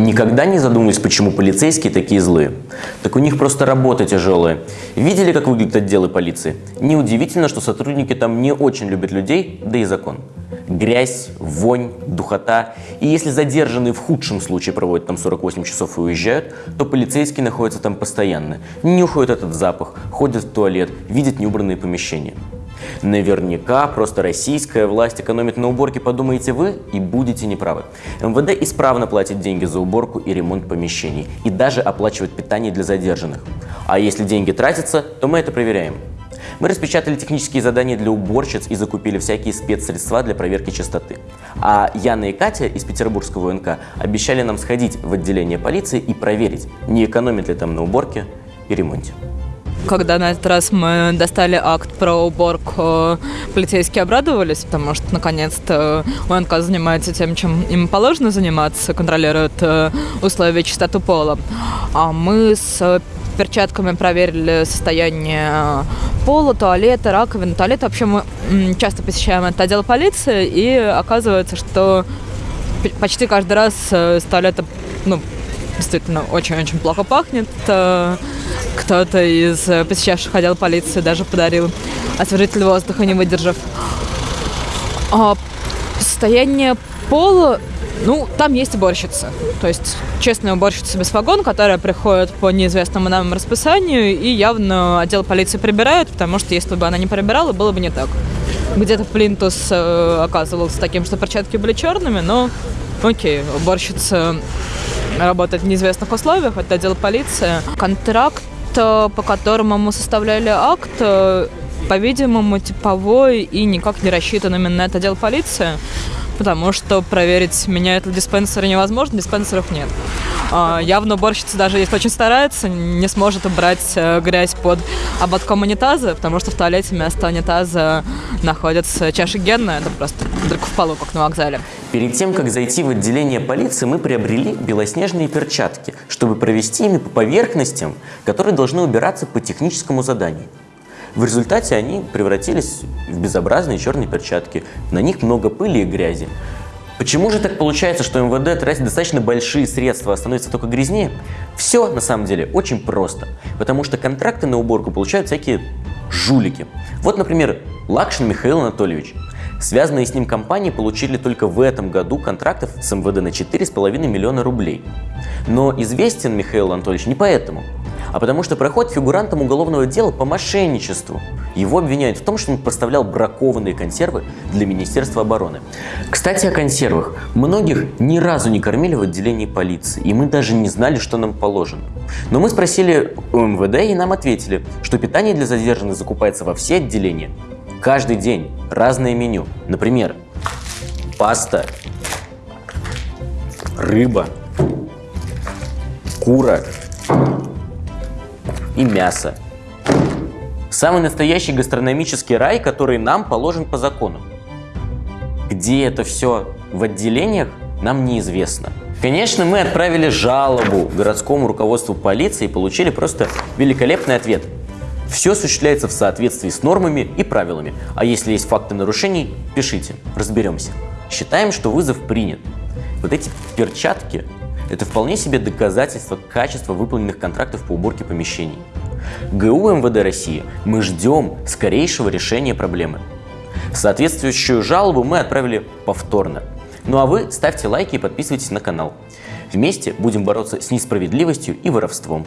Никогда не задумывались, почему полицейские такие злые? Так у них просто работа тяжелая. Видели, как выглядят отделы полиции? Неудивительно, что сотрудники там не очень любят людей, да и закон. Грязь, вонь, духота. И если задержанные в худшем случае проводят там 48 часов и уезжают, то полицейские находятся там постоянно. Нюхают этот запах, ходят в туалет, видят неубранные помещения. Наверняка просто российская власть экономит на уборке, подумаете вы, и будете неправы. МВД исправно платит деньги за уборку и ремонт помещений, и даже оплачивает питание для задержанных. А если деньги тратятся, то мы это проверяем. Мы распечатали технические задания для уборщиц и закупили всякие спецсредства для проверки чистоты. А Яна и Катя из Петербургского УНК обещали нам сходить в отделение полиции и проверить, не экономит ли там на уборке и ремонте. Когда на этот раз мы достали акт про уборку, полицейские обрадовались, потому что наконец-то УНК занимается тем, чем им положено заниматься, контролирует э, условия чистоты пола. А мы с перчатками проверили состояние пола, туалета, раковины. Туалет вообще мы часто посещаем этот отдел полиции, и оказывается, что почти каждый раз э, с туалета ну, действительно очень-очень плохо пахнет. Кто-то из э, посещавших отдел полиции даже подарил освежитель воздуха, не выдержав. А состояние пола, ну, там есть уборщица. То есть честная уборщица без вагон, которая приходит по неизвестному нам расписанию, и явно отдел полиции прибирает, потому что если бы она не прибирала, было бы не так. Где-то Плинтус э, оказывался таким, что перчатки были черными, но окей, уборщица работает в неизвестных условиях, это отдел полиции. Контракт по которому мы составляли акт, э, по-видимому, типовой и никак не рассчитан именно на это отдел полиции, потому что проверить, меняют ли диспенсеры невозможно, диспенсеров нет. А, явно уборщица, даже если очень старается, не сможет убрать э, грязь под ободком унитаза, потому что в туалете вместо унитаза находится чаша генная, это просто дырка в полу, как на вокзале. Перед тем, как зайти в отделение полиции, мы приобрели белоснежные перчатки, чтобы провести ими по поверхностям, которые должны убираться по техническому заданию. В результате они превратились в безобразные черные перчатки. На них много пыли и грязи. Почему же так получается, что МВД тратит достаточно большие средства, а становится только грязнее? Все на самом деле очень просто. Потому что контракты на уборку получают всякие жулики. Вот, например, Лакшин Михаил Анатольевич. Связанные с ним компании получили только в этом году контрактов с МВД на 4,5 миллиона рублей. Но известен Михаил Анатольевич не поэтому а потому что проходит фигурантом уголовного дела по мошенничеству. Его обвиняют в том, что он поставлял бракованные консервы для Министерства обороны. Кстати, о консервах. Многих ни разу не кормили в отделении полиции, и мы даже не знали, что нам положено. Но мы спросили у МВД, и нам ответили, что питание для задержанных закупается во все отделения. Каждый день разное меню. Например, паста, рыба, кура, и мясо. Самый настоящий гастрономический рай, который нам положен по закону. Где это все в отделениях, нам неизвестно. Конечно, мы отправили жалобу городскому руководству полиции и получили просто великолепный ответ. Все осуществляется в соответствии с нормами и правилами. А если есть факты нарушений, пишите, разберемся. Считаем, что вызов принят. Вот эти перчатки это вполне себе доказательство качества выполненных контрактов по уборке помещений. ГУ МВД России мы ждем скорейшего решения проблемы. Соответствующую жалобу мы отправили повторно. Ну а вы ставьте лайки и подписывайтесь на канал. Вместе будем бороться с несправедливостью и воровством.